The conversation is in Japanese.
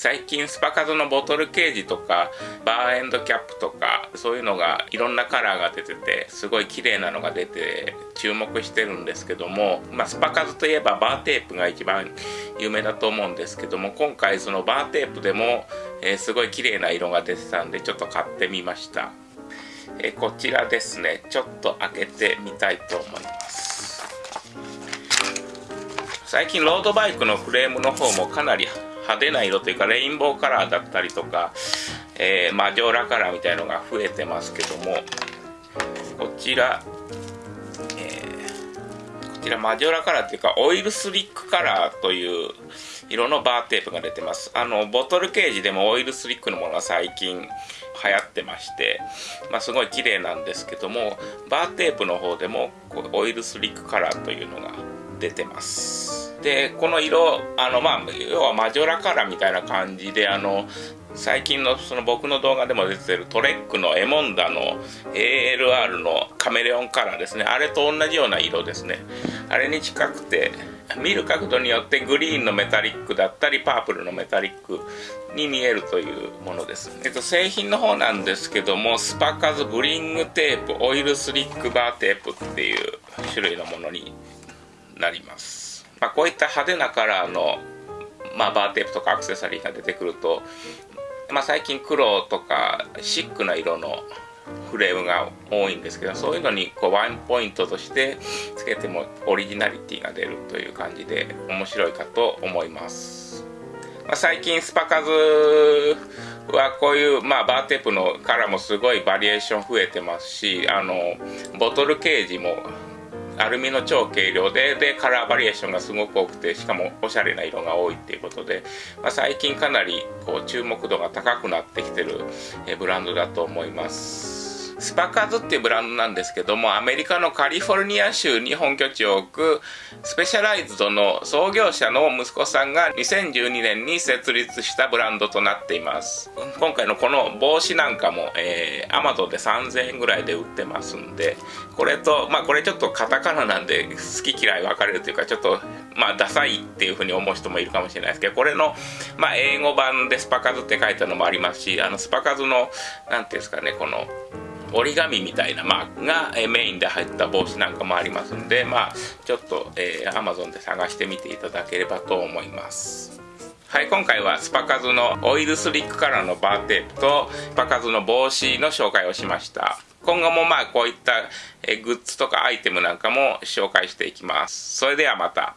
最近スパカズのボトルケージとかバーエンドキャップとかそういうのがいろんなカラーが出ててすごい綺麗なのが出て注目してるんですけども、まあ、スパカズといえばバーテープが一番有名だと思うんですけども今回そのバーテープでも、えー、すごい綺麗な色が出てたんでちょっと買ってみました、えー、こちらですね。ちょっと開けてみたいと思います。最近ロードバイクのフレームの方もかなり派手な色というかレインボーカラーだったりとか、えー、マジョーラカラーみたいのが増えてますけどもこちら、えー、こちらマジョーラカラーっていうかオイルスリックカラーという色のバーテープが出てます。あのボトルケージでもオイルスリックのものが最近流行ってまして、まあ、すごい綺麗なんですけどもバーテープの方でも oil slick カラーというのが出てます。でこの色あのまあ要はマジョラカラーみたいな感じであの最近のその僕の動画でも出てるトレックの Émonda の ALR のカメレオンカラーですね。あれと同じような色ですね。あれに近くて見る角度によってグリーンのメタリックだったりパープルのメタリックに見えるというものです、えっと、製品の方なんですけども Supacaz bling tape oil slick バーテープっていう種類のものになります。まあ、こういった派手なカラーの、まあ、バーテープとかアクセサリーが出てくると、まあ、最近黒とかシックな色のフレームが多いんですけどそういうのにこうワンポイントとしてつけてもオリジナリティが出るという感じで面白いかと思います、まあ、最近 Supacaz はこういう、まあ、バーテープのカラーもすごいバリエーション増えてますしあのボトルケージもアルミの超軽量ででカラーバリエーションがすごく多くてしかもおしゃれな色が多いっていうことで、まあ、最近かなりこう注目度が高くなってきてるブランドだと思います。スパカズっていうブランドなんですけどもアメリカのカリフォルニア州に本拠地を置くスペシャライズドの創業者の息子さんが2012年に設立したブランドとなっています。今回のこの帽子なんかも、えー、アマゾンで3000円ぐらいで売ってますんでこれとまあこれちょっとカタカナなんで好き嫌い分かれるというかちょっとまあダサいっていうふうに思う人もいるかもしれないですけどこれのまあ英語版でスパカズって書いたのもありますしあのスパカズの何ていうんですかねこの折り紙みたいなマークが、えメインで入った帽子なんかもありますんでまあちょっと、えー、Amazon で探してみていただければと思います。はい今回はスパカズのオイルスリックカラーのバーテープとスパカズの帽子の紹介をしました。今後もまあこういったグッズとかアイテムなんかも紹介していきます。それではまた。